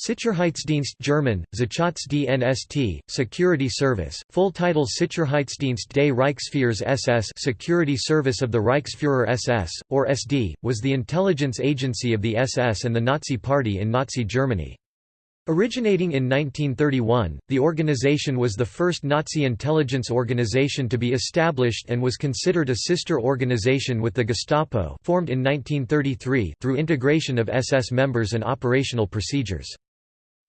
Sicherheitsdienst German, Sicherheitsdienst, Security Service, full title Sicherheitsdienst des Reichsführers SS Security Service of the Reichsführer SS, or SD, was the intelligence agency of the SS and the Nazi Party in Nazi Germany. Originating in 1931, the organization was the first Nazi intelligence organization to be established and was considered a sister organization with the Gestapo formed in 1933 through integration of SS members and operational procedures.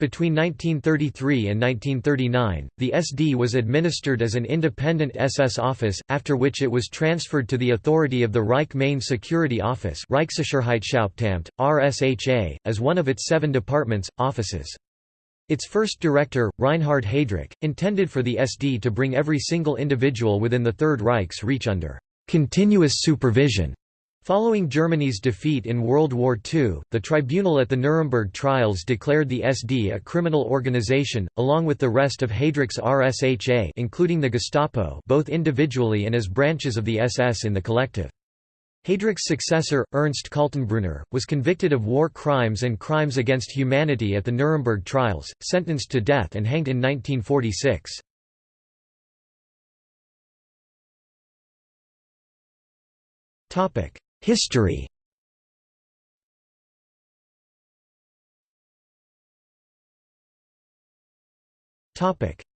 Between 1933 and 1939, the SD was administered as an independent SS office, after which it was transferred to the authority of the Reich Main Security Office RSHA, as one of its seven departments, offices. Its first director, Reinhard Heydrich, intended for the SD to bring every single individual within the Third Reich's reach under continuous supervision Following Germany's defeat in World War II, the tribunal at the Nuremberg trials declared the SD a criminal organization, along with the rest of Heydrich's RSHA including the Gestapo both individually and as branches of the SS in the collective. Heydrich's successor, Ernst Kaltenbrunner, was convicted of war crimes and crimes against humanity at the Nuremberg trials, sentenced to death and hanged in 1946. History.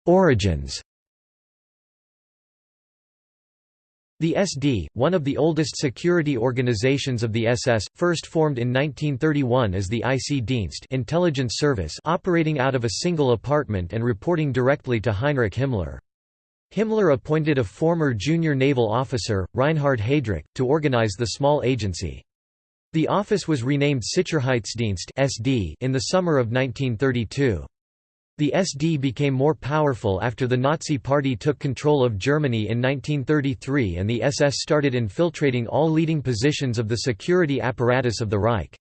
Origins. The SD, one of the oldest security organizations of the SS, first formed in 1931 as the IC Dienst intelligence service operating out of a single apartment and reporting directly to Heinrich Himmler. Himmler appointed a former junior naval officer, Reinhard Heydrich, to organize the small agency. The office was renamed Sicherheitsdienst (SD) in the summer of 1932. The SD became more powerful after the Nazi Party took control of Germany in 1933 and the SS started infiltrating all leading positions of the security apparatus of the Reich.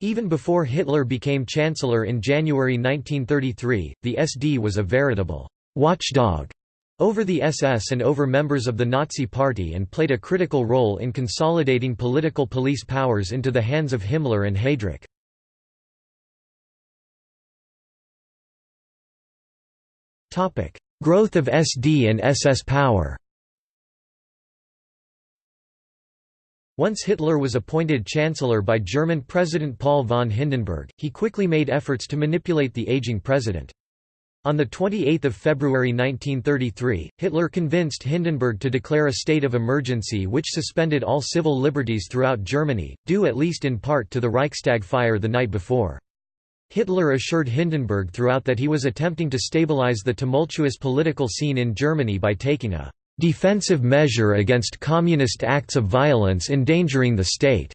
Even before Hitler became Chancellor in January 1933, the SD was a veritable watchdog over the SS and over members of the Nazi Party and played a critical role in consolidating political police powers into the hands of Himmler and Heydrich. Growth of SD and SS power Once Hitler was appointed Chancellor by German President Paul von Hindenburg, he quickly made efforts to manipulate the aging president. On 28 February 1933, Hitler convinced Hindenburg to declare a state of emergency which suspended all civil liberties throughout Germany, due at least in part to the Reichstag fire the night before. Hitler assured Hindenburg throughout that he was attempting to stabilize the tumultuous political scene in Germany by taking a «defensive measure against communist acts of violence endangering the state».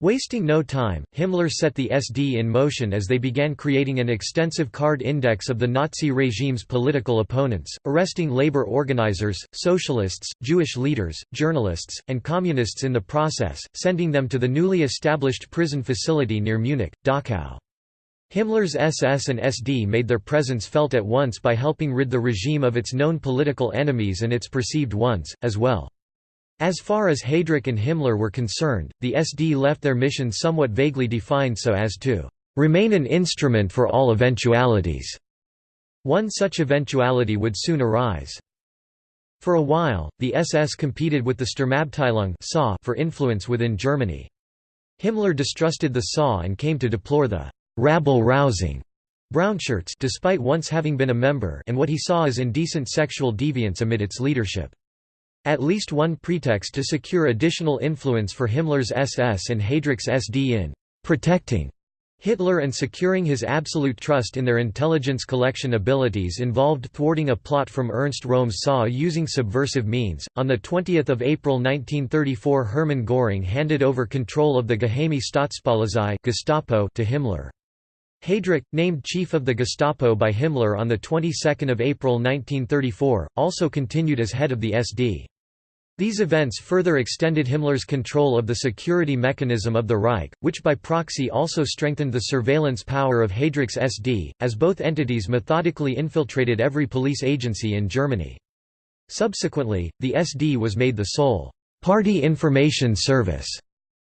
Wasting no time, Himmler set the SD in motion as they began creating an extensive card index of the Nazi regime's political opponents, arresting labor organizers, socialists, Jewish leaders, journalists, and communists in the process, sending them to the newly established prison facility near Munich, Dachau. Himmler's SS and SD made their presence felt at once by helping rid the regime of its known political enemies and its perceived ones, as well. As far as Heydrich and Himmler were concerned, the SD left their mission somewhat vaguely defined so as to remain an instrument for all eventualities. One such eventuality would soon arise. For a while, the SS competed with the Sturmabteilung for influence within Germany. Himmler distrusted the SA and came to deplore the rabble-rousing brownshirts despite once having been a member and what he saw as indecent sexual deviance amid its leadership. At least one pretext to secure additional influence for Himmler's SS and Heydrich's SD in «protecting» Hitler and securing his absolute trust in their intelligence collection abilities involved thwarting a plot from Ernst Röhm's SA using subversive means. On 20 April 1934 Hermann Göring handed over control of the Geheime Staatspolizei Gestapo to Himmler. Heydrich, named chief of the Gestapo by Himmler on the 22nd of April 1934, also continued as head of the SD. These events further extended Himmler's control of the security mechanism of the Reich, which by proxy also strengthened the surveillance power of Heydrich's SD, as both entities methodically infiltrated every police agency in Germany. Subsequently, the SD was made the sole «party information service»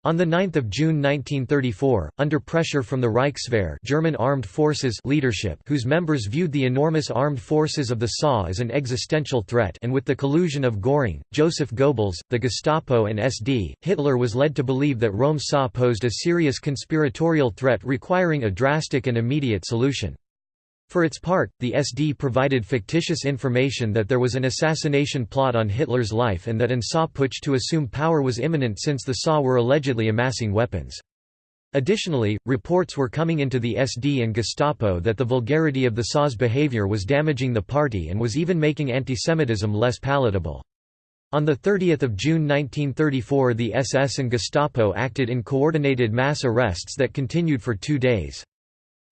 On 9 June 1934, under pressure from the Reichswehr German armed forces leadership whose members viewed the enormous armed forces of the SA as an existential threat and with the collusion of Göring, Joseph Goebbels, the Gestapo and SD, Hitler was led to believe that Röhm SA posed a serious conspiratorial threat requiring a drastic and immediate solution. For its part, the SD provided fictitious information that there was an assassination plot on Hitler's life and that an SA putsch to assume power was imminent since the SA were allegedly amassing weapons. Additionally, reports were coming into the SD and Gestapo that the vulgarity of the SA's behavior was damaging the party and was even making antisemitism less palatable. On 30 June 1934 the SS and Gestapo acted in coordinated mass arrests that continued for two days.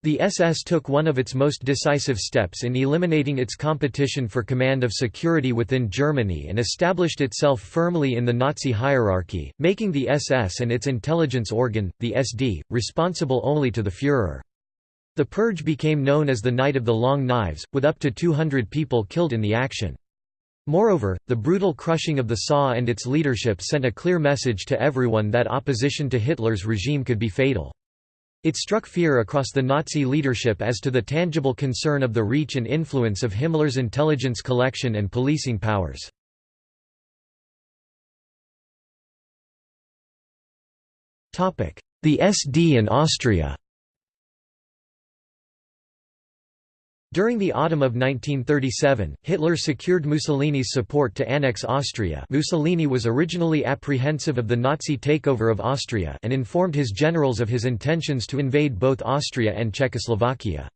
The SS took one of its most decisive steps in eliminating its competition for command of security within Germany and established itself firmly in the Nazi hierarchy, making the SS and its intelligence organ, the SD, responsible only to the Führer. The purge became known as the Night of the Long Knives, with up to 200 people killed in the action. Moreover, the brutal crushing of the SA and its leadership sent a clear message to everyone that opposition to Hitler's regime could be fatal. It struck fear across the Nazi leadership as to the tangible concern of the reach and influence of Himmler's intelligence collection and policing powers. The SD and Austria During the autumn of 1937, Hitler secured Mussolini's support to annex Austria Mussolini was originally apprehensive of the Nazi takeover of Austria and informed his generals of his intentions to invade both Austria and Czechoslovakia.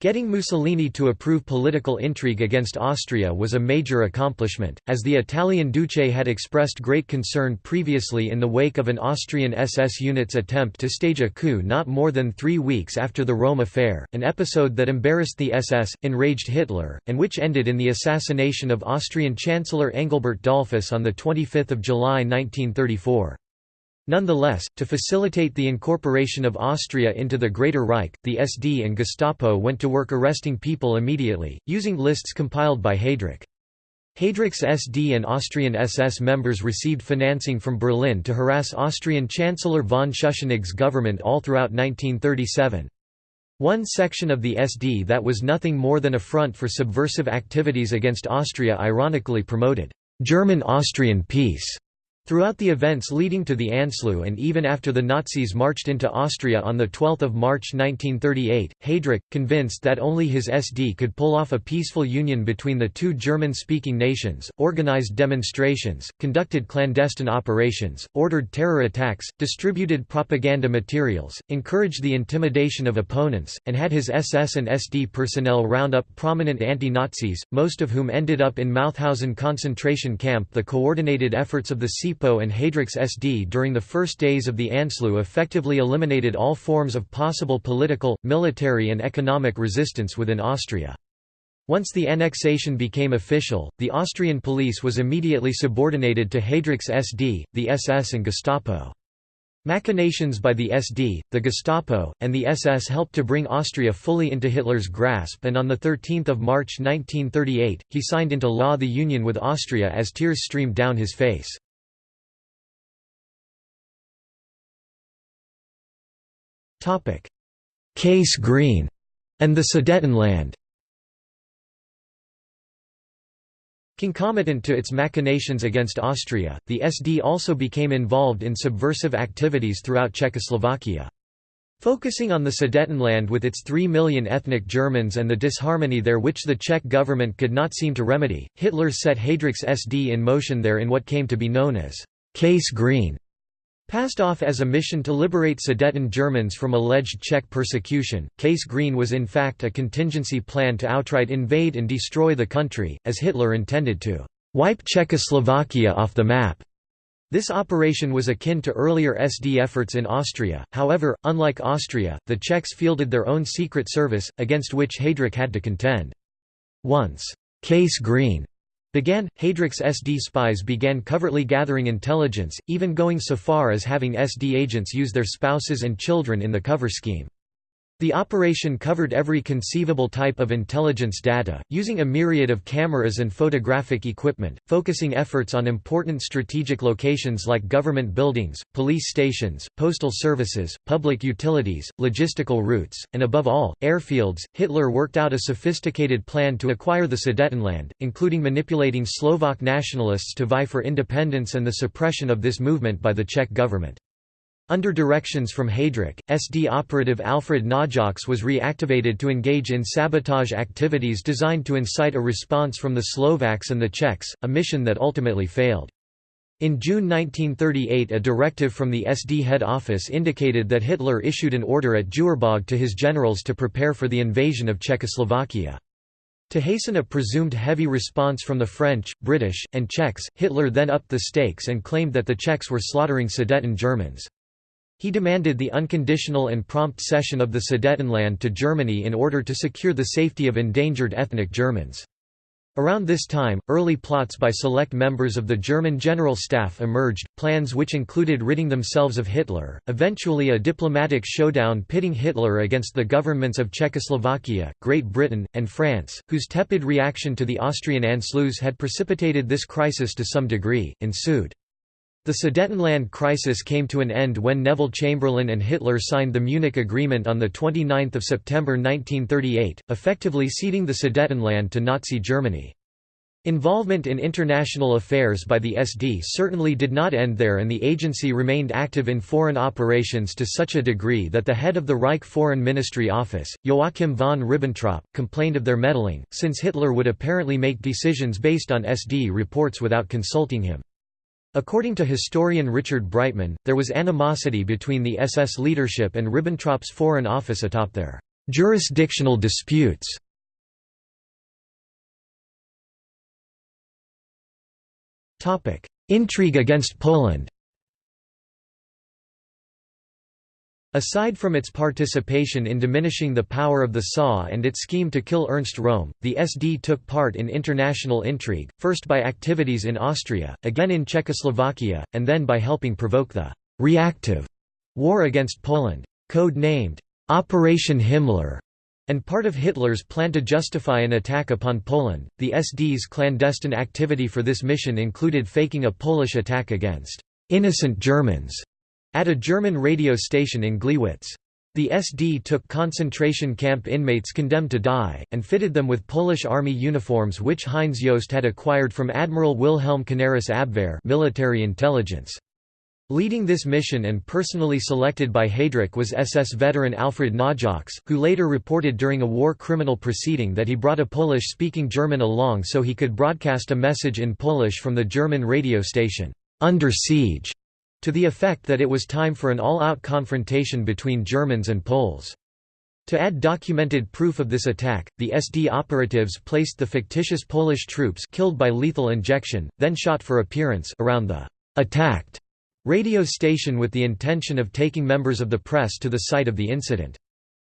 Getting Mussolini to approve political intrigue against Austria was a major accomplishment, as the Italian Duce had expressed great concern previously in the wake of an Austrian SS unit's attempt to stage a coup not more than three weeks after the Röhm affair, an episode that embarrassed the SS, enraged Hitler, and which ended in the assassination of Austrian Chancellor Engelbert Dollfuss on 25 July 1934. Nonetheless, to facilitate the incorporation of Austria into the Greater Reich, the SD and Gestapo went to work arresting people immediately, using lists compiled by Heydrich. Heydrich's SD and Austrian SS members received financing from Berlin to harass Austrian Chancellor von Schuschnigg's government all throughout 1937. One section of the SD that was nothing more than a front for subversive activities against Austria ironically promoted German-Austrian peace Throughout the events leading to the Anschluss and even after the Nazis marched into Austria on 12 March 1938, Heydrich, convinced that only his SD could pull off a peaceful union between the two German-speaking nations, organized demonstrations, conducted clandestine operations, ordered terror attacks, distributed propaganda materials, encouraged the intimidation of opponents, and had his SS and SD personnel round up prominent anti-Nazis, most of whom ended up in Mauthausen concentration camp. The coordinated efforts of the SIPO and Heydrich's SD during the first days of the Anschluss effectively eliminated all forms of possible political, military and economic resistance within Austria. Once the annexation became official, the Austrian police was immediately subordinated to Heydrich's SD, the SS and Gestapo. Machinations by the SD, the Gestapo, and the SS helped to bring Austria fully into Hitler's grasp and on 13 March 1938, he signed into law the union with Austria as tears streamed down his face. Case Green and the Sudetenland Concomitant to its machinations against Austria, the SD also became involved in subversive activities throughout Czechoslovakia. Focusing on the Sudetenland with its 3 million ethnic Germans and the disharmony there which the Czech government could not seem to remedy, Hitler set Heydrich's SD in motion there in what came to be known as Case Green. Passed off as a mission to liberate Sudeten Germans from alleged Czech persecution, Case Green was in fact a contingency plan to outright invade and destroy the country, as Hitler intended to «wipe Czechoslovakia off the map». This operation was akin to earlier SD efforts in Austria, however, unlike Austria, the Czechs fielded their own secret service, against which Heydrich had to contend. Once, «Case Green» began, Heydrich's SD spies began covertly gathering intelligence, even going so far as having SD agents use their spouses and children in the cover scheme. The operation covered every conceivable type of intelligence data, using a myriad of cameras and photographic equipment, focusing efforts on important strategic locations like government buildings, police stations, postal services, public utilities, logistical routes, and above all, airfields. Hitler worked out a sophisticated plan to acquire the Sudetenland, including manipulating Slovak nationalists to vie for independence and the suppression of this movement by the Czech government. Under directions from Heydrich, SD operative Alfred Naujocks was reactivated to engage in sabotage activities designed to incite a response from the Slovaks and the Czechs, a mission that ultimately failed. In June 1938 a directive from the SD head office indicated that Hitler issued an order at Jüterbog to his generals to prepare for the invasion of Czechoslovakia. To hasten a presumed heavy response from the French, British, and Czechs, Hitler then upped the stakes and claimed that the Czechs were slaughtering Sudeten Germans. He demanded the unconditional and prompt cession of the Sudetenland to Germany in order to secure the safety of endangered ethnic Germans. Around this time, early plots by select members of the German General Staff emerged, plans which included ridding themselves of Hitler, eventually a diplomatic showdown pitting Hitler against the governments of Czechoslovakia, Great Britain, and France, whose tepid reaction to the Austrian Anschluss had precipitated this crisis to some degree, ensued. The Sudetenland crisis came to an end when Neville Chamberlain and Hitler signed the Munich Agreement on 29 September 1938, effectively ceding the Sudetenland to Nazi Germany. Involvement in international affairs by the SD certainly did not end there and the agency remained active in foreign operations to such a degree that the head of the Reich Foreign Ministry Office, Joachim von Ribbentrop, complained of their meddling, since Hitler would apparently make decisions based on SD reports without consulting him. According to historian Richard Breitman, there was animosity between the SS leadership and Ribbentrop's Foreign Office atop their jurisdictional disputes. Intrigue against Poland Aside from its participation in diminishing the power of the SA and its scheme to kill Ernst Röhm, the SD took part in international intrigue, first by activities in Austria, again in Czechoslovakia, and then by helping provoke the «reactive» war against Poland. Code-named «Operation Himmler» and part of Hitler's plan to justify an attack upon Poland, the SD's clandestine activity for this mission included faking a Polish attack against «innocent Germans» at a German radio station in Gliwice. The SD took concentration camp inmates condemned to die, and fitted them with Polish army uniforms which Heinz Jost had acquired from Admiral Wilhelm Canaris Abwehr military intelligence. Leading this mission and personally selected by Heydrich was SS veteran Alfred Naujocks, who later reported during a war criminal proceeding that he brought a Polish-speaking German along so he could broadcast a message in Polish from the German radio station, "'Under Siege' to the effect that it was time for an all-out confrontation between Germans and Poles. To add documented proof of this attack, the SD operatives placed the fictitious Polish troops killed by lethal injection, then shot for appearance around the attacked radio station with the intention of taking members of the press to the site of the incident.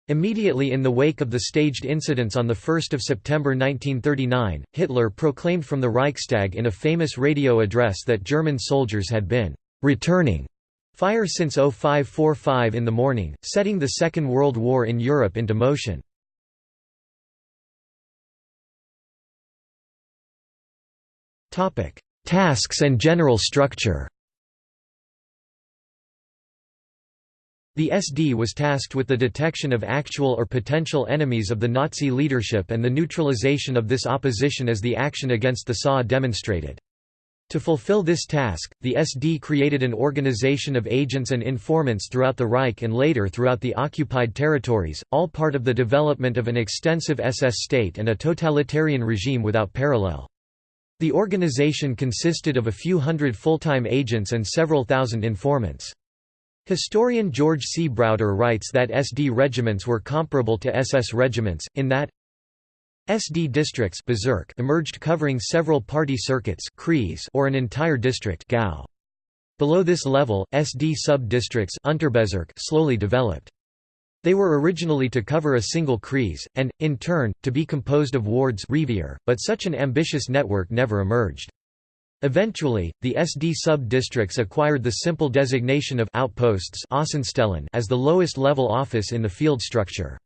Immediately in the wake of the staged incidents on 1 September 1939, Hitler proclaimed from the Reichstag in a famous radio address that German soldiers had been returning fire since 0545 in the morning, setting the Second World War in Europe into motion. Tasks and general structure The SD was tasked with the detection of actual or potential enemies of the Nazi leadership and the neutralization of this opposition as the action against the SA demonstrated. To fulfill this task, the SD created an organization of agents and informants throughout the Reich and later throughout the occupied territories, all part of the development of an extensive SS state and a totalitarian regime without parallel. The organization consisted of a few hundred full-time agents and several thousand informants. Historian George C. Browder writes that SD regiments were comparable to SS regiments, in that, SD districts emerged covering several party circuits or an entire district Below this level, SD sub-districts slowly developed. They were originally to cover a single Kreis, and, in turn, to be composed of wards but such an ambitious network never emerged. Eventually, the SD sub-districts acquired the simple designation of outposts as the lowest level office in the field structure.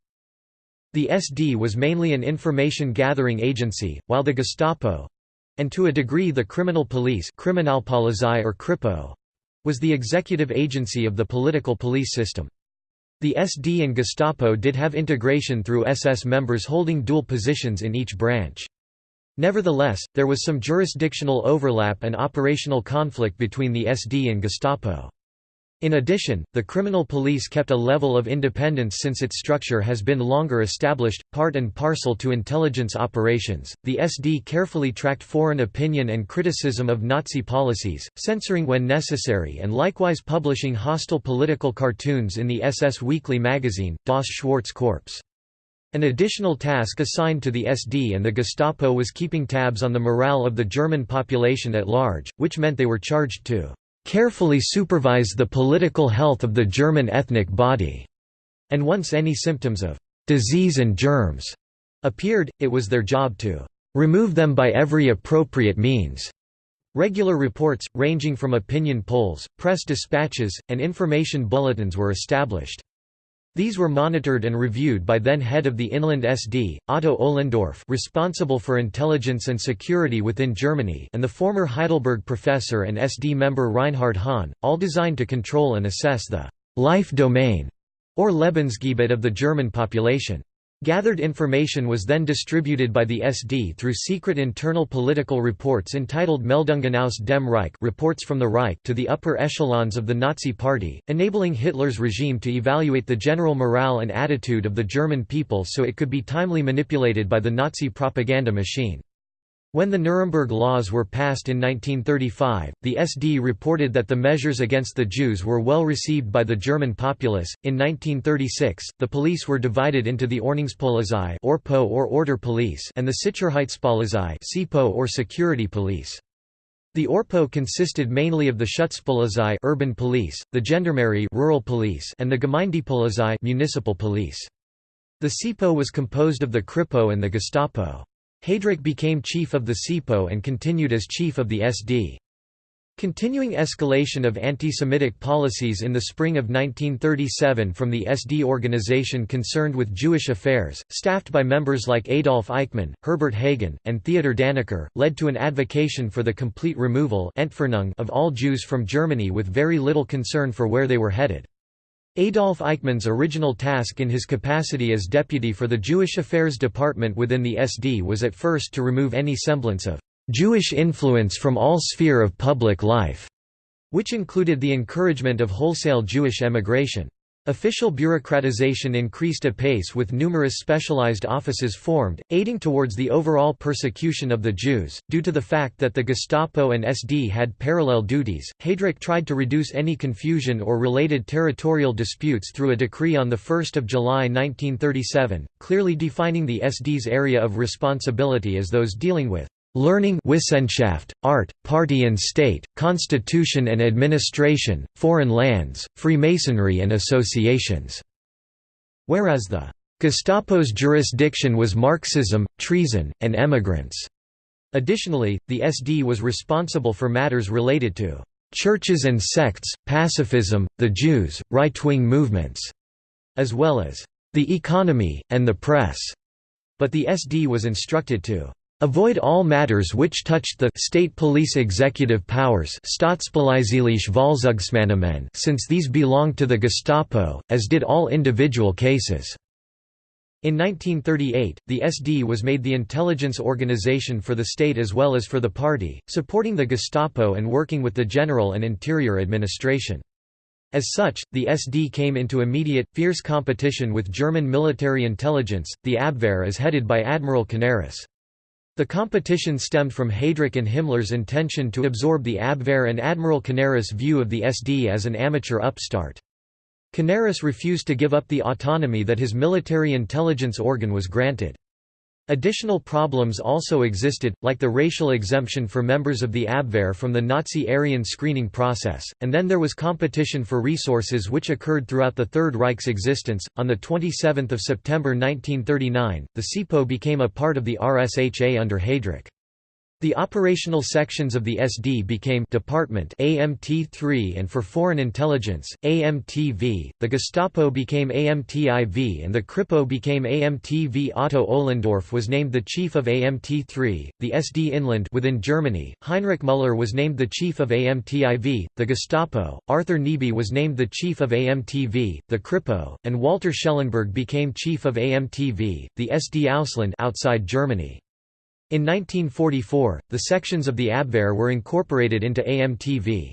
The SD was mainly an information-gathering agency, while the Gestapo—and to a degree the criminal police Kriminalpolizei or Kripo, was the executive agency of the political police system. The SD and Gestapo did have integration through SS members holding dual positions in each branch. Nevertheless, there was some jurisdictional overlap and operational conflict between the SD and Gestapo. In addition, the criminal police kept a level of independence since its structure has been longer established, part and parcel to intelligence operations. The SD carefully tracked foreign opinion and criticism of Nazi policies, censoring when necessary and likewise publishing hostile political cartoons in the SS weekly magazine, Das Schwarze Korps. An additional task assigned to the SD and the Gestapo was keeping tabs on the morale of the German population at large, which meant they were charged to carefully supervise the political health of the German ethnic body, and once any symptoms of disease and germs appeared, it was their job to remove them by every appropriate means. Regular reports, ranging from opinion polls, press dispatches, and information bulletins were established. These were monitored and reviewed by then head of the Inland SD, Otto Ohlendorf responsible for intelligence and security within Germany and the former Heidelberg professor and SD member Reinhard Höhn, all designed to control and assess the «life domain» or Lebensgebiet of the German population. Gathered information was then distributed by the SD through secret internal political reports entitled Meldungen aus dem Reich reports from the Reich to the upper echelons of the Nazi Party, enabling Hitler's regime to evaluate the general morale and attitude of the German people so it could be timely manipulated by the Nazi propaganda machine. When the Nuremberg Laws were passed in 1935, the SD reported that the measures against the Jews were well received by the German populace. In 1936, the police were divided into the Ordnungspolizei (ORPO or Order Police) and the Sicherheitspolizei (SIPO or Security Police). The ORPO consisted mainly of the Schutzpolizei (urban police), the Gendarmerie (rural police), and the Gemeindepolizei (municipal police). The SIPO was composed of the Kripo and the Gestapo. Heydrich became chief of the SIPO and continued as chief of the SD. Continuing escalation of anti-Semitic policies in the spring of 1937 from the SD organization concerned with Jewish affairs, staffed by members like Adolf Eichmann, Herbert Hagen, and Theodor Dannecker, led to an advocation for the complete removal of all Jews from Germany with very little concern for where they were headed. Adolf Eichmann's original task in his capacity as deputy for the Jewish Affairs Department within the SD was at first to remove any semblance of Jewish influence from all sphere of public life, which included the encouragement of wholesale Jewish emigration. Official bureaucratization increased apace with numerous specialized offices formed, aiding towards the overall persecution of the Jews. Due to the fact that the Gestapo and SD had parallel duties, Heydrich tried to reduce any confusion or related territorial disputes through a decree on 1 July 1937, clearly defining the SD's area of responsibility as those dealing with Learning Wissenschaft, Art, Party and State, Constitution and Administration, Foreign Lands, Freemasonry and Associations", whereas the Gestapo's jurisdiction was Marxism, treason, and emigrants. Additionally, the SD was responsible for matters related to churches and sects, pacifism, the Jews, right-wing movements, as well as the economy, and the press. But the SD was instructed to Avoid all matters which touched the state police executive powers since these belonged to the Gestapo, as did all individual cases. In 1938, the SD was made the intelligence organization for the state as well as for the party, supporting the Gestapo and working with the general and interior administration. As such, the SD came into immediate, fierce competition with German military intelligence, the Abwehr as headed by Admiral Canaris. The competition stemmed from Heydrich and Himmler's intention to absorb the Abwehr and Admiral Canaris' view of the SD as an amateur upstart. Canaris refused to give up the autonomy that his military intelligence organ was granted. Additional problems also existed, like the racial exemption for members of the Abwehr from the Nazi Aryan screening process, and then there was competition for resources which occurred throughout the Third Reich's existence. On the 27th of September 1939, the SIPO became a part of the RSHA under Heydrich. The operational sections of the SD became Department AMT3 and for Foreign Intelligence, AMTV, the Gestapo became AMTIV and the Kripo became AMTV Otto Ohlendorf was named the chief of AMT3, the SD Inland within Germany, Heinrich Müller was named the chief of AMTIV, the Gestapo, Arthur Nebe was named the chief of AMTV, the Kripo, and Walter Schellenberg became chief of AMTV, the SD Ausland outside Germany. In 1944, the sections of the Abwehr were incorporated into AMTV.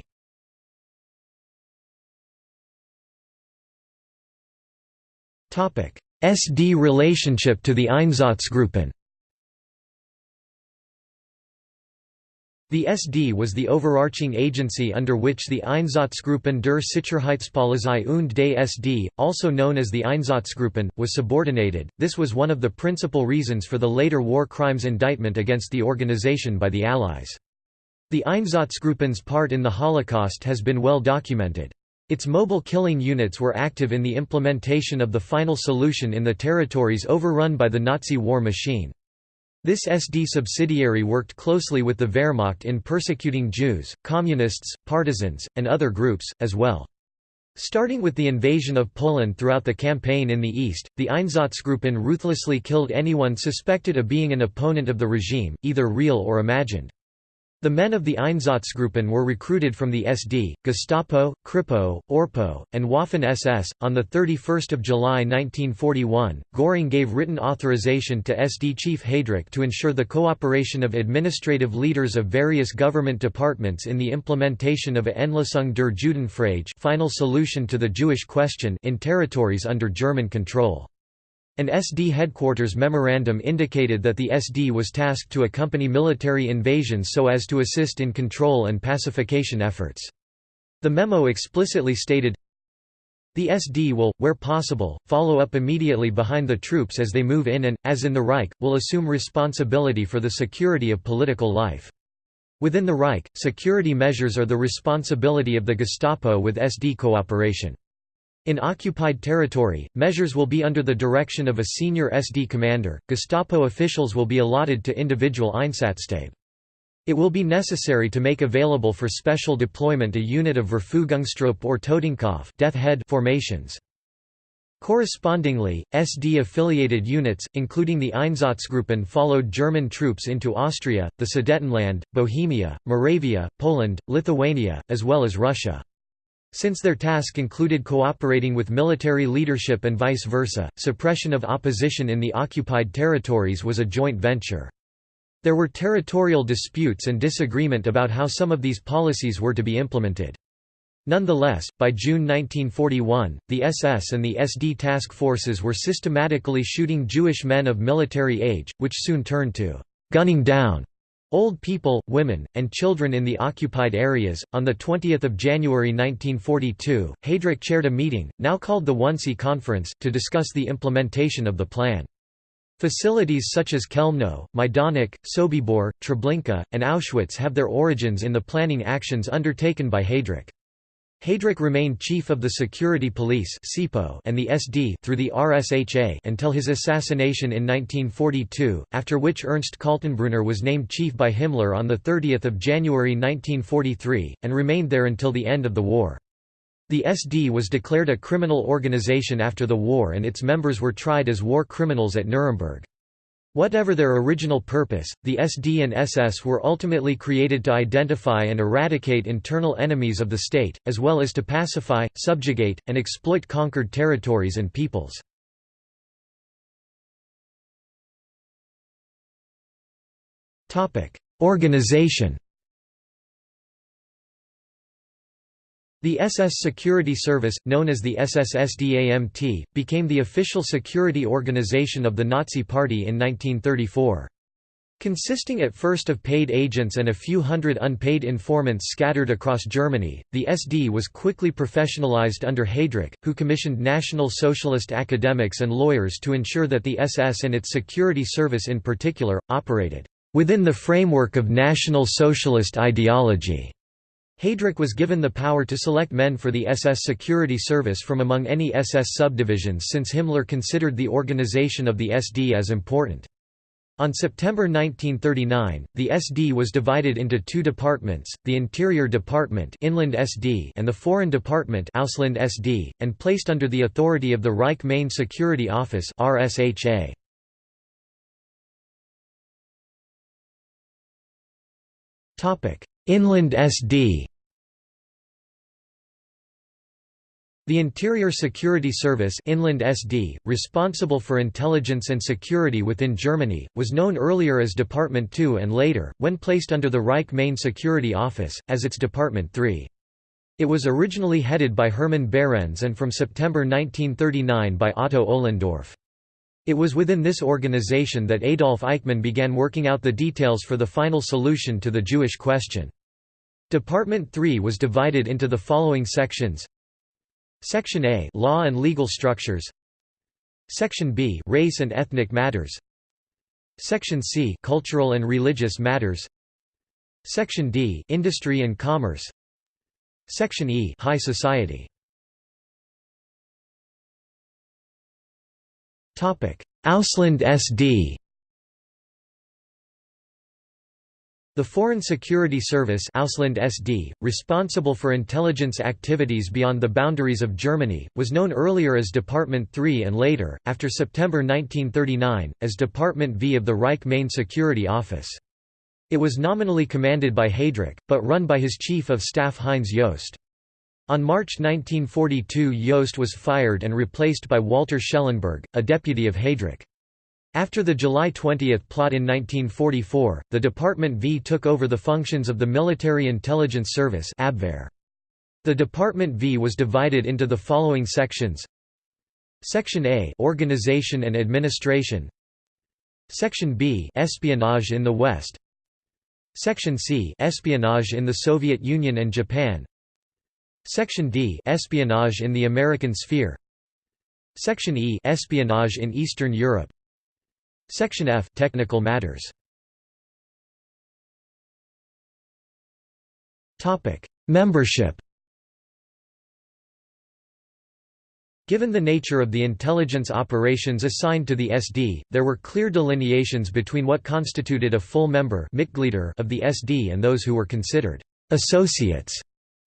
SD relationship to the Einsatzgruppen The SD was the overarching agency under which the Einsatzgruppen der Sicherheitspolizei und des SD, also known as the Einsatzgruppen, was subordinated. This was one of the principal reasons for the later war crimes indictment against the organization by the Allies. The Einsatzgruppen's part in the Holocaust has been well documented. Its mobile killing units were active in the implementation of the final solution in the territories overrun by the Nazi war machine. This SD subsidiary worked closely with the Wehrmacht in persecuting Jews, communists, partisans, and other groups, as well. Starting with the invasion of Poland throughout the campaign in the east, the Einsatzgruppen ruthlessly killed anyone suspected of being an opponent of the regime, either real or imagined. The men of the Einsatzgruppen were recruited from the SD, Gestapo, Kripo, Orpo, and Waffen-SS. On 31 July 1941, Göring gave written authorization to SD Chief Heydrich to ensure the cooperation of administrative leaders of various government departments in the implementation of a Endlösung der Judenfrage final solution to the Jewish question in territories under German control. An SD headquarters memorandum indicated that the SD was tasked to accompany military invasions so as to assist in control and pacification efforts. The memo explicitly stated, the SD will, where possible, follow up immediately behind the troops as they move in and, as in the Reich, will assume responsibility for the security of political life. Within the Reich, security measures are the responsibility of the Gestapo with SD cooperation. In occupied territory, measures will be under the direction of a senior SD commander. Gestapo officials will be allotted to individual Einsatzstab. It will be necessary to make available for special deployment a unit of Verfügungstruppe or Totenkopf death head formations. Correspondingly, SD-affiliated units, including the Einsatzgruppen followed German troops into Austria, the Sudetenland, Bohemia, Moravia, Poland, Lithuania, as well as Russia. Since their task included cooperating with military leadership and vice versa, suppression of opposition in the occupied territories was a joint venture. There were territorial disputes and disagreement about how some of these policies were to be implemented. Nonetheless, by June 1941, the SS and the SD task forces were systematically shooting Jewish men of military age, which soon turned to gunning down Old people, women, and children in the occupied areas. On the 20th of January 1942, Heydrich chaired a meeting, now called the Wannsee Conference, to discuss the implementation of the plan. Facilities such as Chelmno, Majdanek, Sobibor, Treblinka, and Auschwitz have their origins in the planning actions undertaken by Heydrich. Heydrich remained chief of the Security Police and the SD through the RSHA until his assassination in 1942, after which Ernst Kaltenbrunner was named chief by Himmler on 30 January 1943, and remained there until the end of the war. The SD was declared a criminal organization after the war and its members were tried as war criminals at Nuremberg. Whatever their original purpose, the SD and SS were ultimately created to identify and eradicate internal enemies of the state, as well as to pacify, subjugate, and exploit conquered territories and peoples. Organization The SS Security Service, known as the SS-SDAMT, became the official security organization of the Nazi Party in 1934. Consisting at first of paid agents and a few hundred unpaid informants scattered across Germany, the SD was quickly professionalized under Heydrich, who commissioned National Socialist academics and lawyers to ensure that the SS and its security service in particular, operated within the framework of National Socialist ideology. Heydrich was given the power to select men for the SS security service from among any SS subdivisions since Himmler considered the organization of the SD as important. On September 1939, the SD was divided into two departments, the Interior Department Inland SD and the Foreign Department Ausland SD, and placed under the authority of the Reich Main Security Office RSHA. Inland SD The Interior Security Service Inland SD, responsible for intelligence and security within Germany, was known earlier as Department 2 and later, when placed under the Reich Main Security Office, as its Department 3. It was originally headed by Hermann Behrends and from September 1939 by Otto Ohlendorf. It was within this organization that Adolf Eichmann began working out the details for the final solution to the Jewish question. Department 3 was divided into the following sections Section A Law and legal structures. Section B Race and ethnic matters. Section C Cultural and religious matters. Section D Industry and commerce. Section E High society. Topic. Ausland SD The Foreign Security Service Ausland SD, responsible for intelligence activities beyond the boundaries of Germany, was known earlier as Department 3 and later, after September 1939, as Department V of the Reich Main Security Office. It was nominally commanded by Heydrich, but run by his chief of staff Heinz Jost. On March 1942 Jost was fired and replaced by Walter Schellenberg, a deputy of Heydrich. After the July 20 plot in 1944, the Department V took over the functions of the Military Intelligence Service Abwehr. The Department V was divided into the following sections. Section A Organization and Administration. Section B Espionage in the West. Section C Espionage in the Soviet Union and Japan. Section D Espionage in the American Sphere. Section E Espionage in Eastern Europe Section F Technical matters. Topic: Membership. Given the nature of the intelligence operations assigned to the SD, there were clear delineations between what constituted a full member of the SD and those who were considered associates.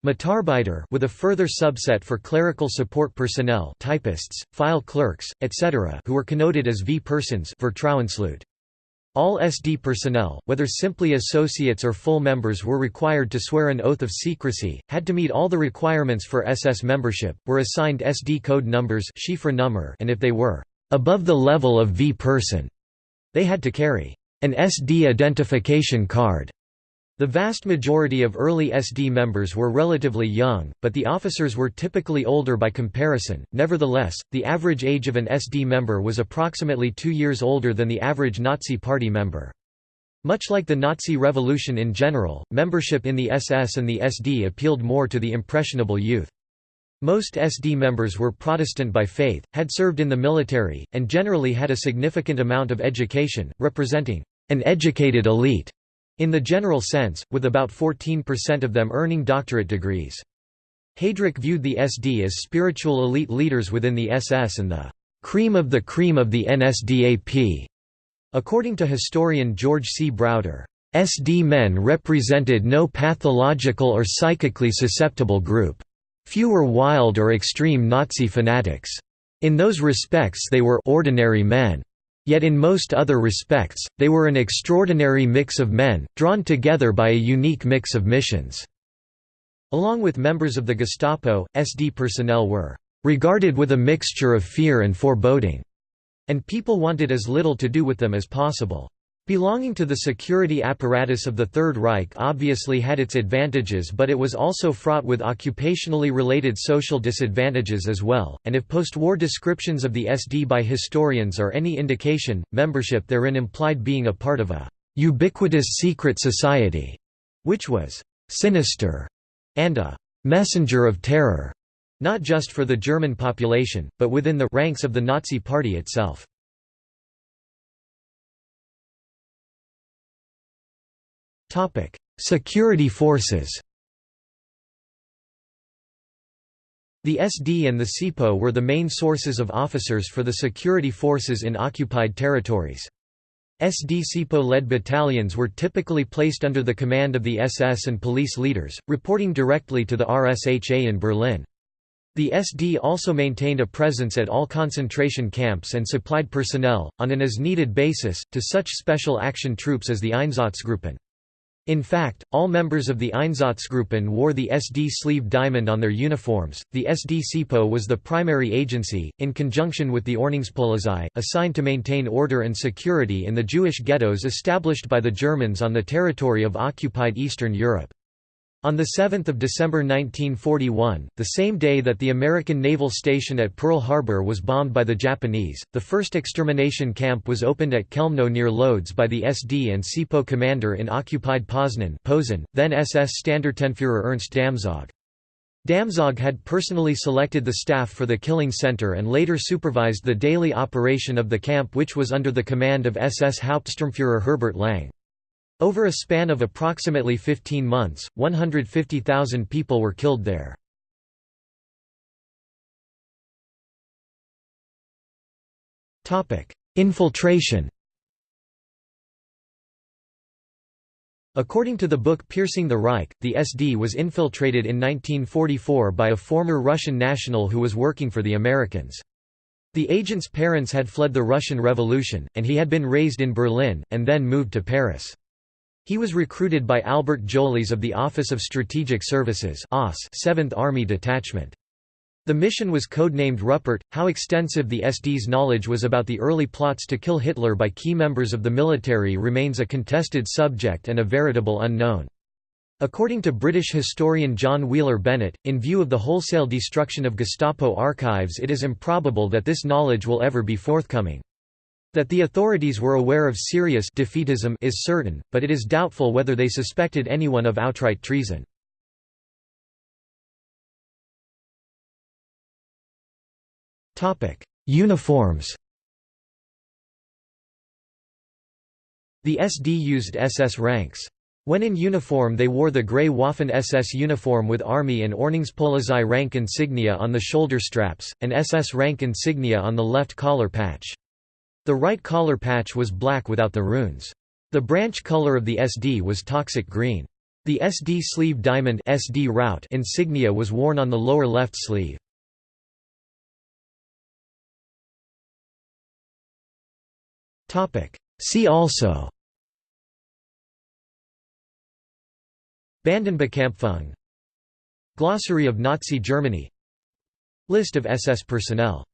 Mitarbeiter with a further subset for clerical support personnel typists, file clerks, etc. who were connoted as Vertrauensleute. all SD personnel, whether simply associates or full members were required to swear an oath of secrecy, had to meet all the requirements for SS membership, were assigned SD code numbers and if they were above the level of V-person, they had to carry an SD identification card the vast majority of early SD members were relatively young, but the officers were typically older by comparison. Nevertheless, the average age of an SD member was approximately two years older than the average Nazi Party member. Much like the Nazi Revolution in general, membership in the SS and the SD appealed more to the impressionable youth. Most SD members were Protestant by faith, had served in the military, and generally had a significant amount of education, representing an educated elite in the general sense, with about 14% of them earning doctorate degrees. Heydrich viewed the SD as spiritual elite leaders within the SS and the cream of the cream of the NSDAP. According to historian George C. Browder, SD men represented no pathological or psychically susceptible group. Few were wild or extreme Nazi fanatics. In those respects they were ordinary men. Yet in most other respects, they were an extraordinary mix of men, drawn together by a unique mix of missions." Along with members of the Gestapo, SD personnel were "...regarded with a mixture of fear and foreboding," and people wanted as little to do with them as possible. Belonging to the security apparatus of the Third Reich obviously had its advantages but it was also fraught with occupationally related social disadvantages as well, and if post-war descriptions of the SD by historians are any indication, membership therein implied being a part of a «ubiquitous secret society», which was «sinister» and a «messenger of terror», not just for the German population, but within the ranks of the Nazi Party itself. Security forces The SD and the SIPO were the main sources of officers for the security forces in occupied territories. SD SIPO-led battalions were typically placed under the command of the SS and police leaders, reporting directly to the RSHA in Berlin. The SD also maintained a presence at all concentration camps and supplied personnel, on an as-needed basis, to such special action troops as the Einsatzgruppen. In fact, all members of the Einsatzgruppen wore the SD sleeve diamond on their uniforms. The SD SIPO was the primary agency, in conjunction with the Ordnungspolizei, assigned to maintain order and security in the Jewish ghettos established by the Germans on the territory of occupied Eastern Europe. On 7 December 1941, the same day that the American naval station at Pearl Harbor was bombed by the Japanese, the first extermination camp was opened at Chelmno near Lodz by the SD and SIPO commander in occupied Poznan Posen, then SS Standartenführer Ernst Damzog. Damzog had personally selected the staff for the killing center and later supervised the daily operation of the camp which was under the command of SS Hauptsturmführer Herbert Lang. Over a span of approximately 15 months, 150,000 people were killed there. Infiltration According to the book Piercing the Reich, the SD was infiltrated in 1944 by a former Russian national who was working for the Americans. The agent's parents had fled the Russian Revolution, and he had been raised in Berlin, and then moved to Paris. He was recruited by Albert Jolis of the Office of Strategic Services 7th Army Detachment. The mission was codenamed Rupert. How extensive the SD's knowledge was about the early plots to kill Hitler by key members of the military remains a contested subject and a veritable unknown. According to British historian John Wheeler Bennett, in view of the wholesale destruction of Gestapo archives it is improbable that this knowledge will ever be forthcoming. That the authorities were aware of serious defeatism is certain, but it is doubtful whether they suspected anyone of outright treason. Uniforms The SD used SS ranks. When in uniform they wore the grey Waffen-SS uniform with Army and Ordnungspolizei rank insignia on the shoulder straps, and SS rank insignia on the left collar patch. The right collar patch was black without the runes. The branch color of the SD was toxic green. The SD sleeve diamond SD Raute insignia was worn on the lower left sleeve. See also Bandenbekämpfung Glossary of Nazi Germany List of SS personnel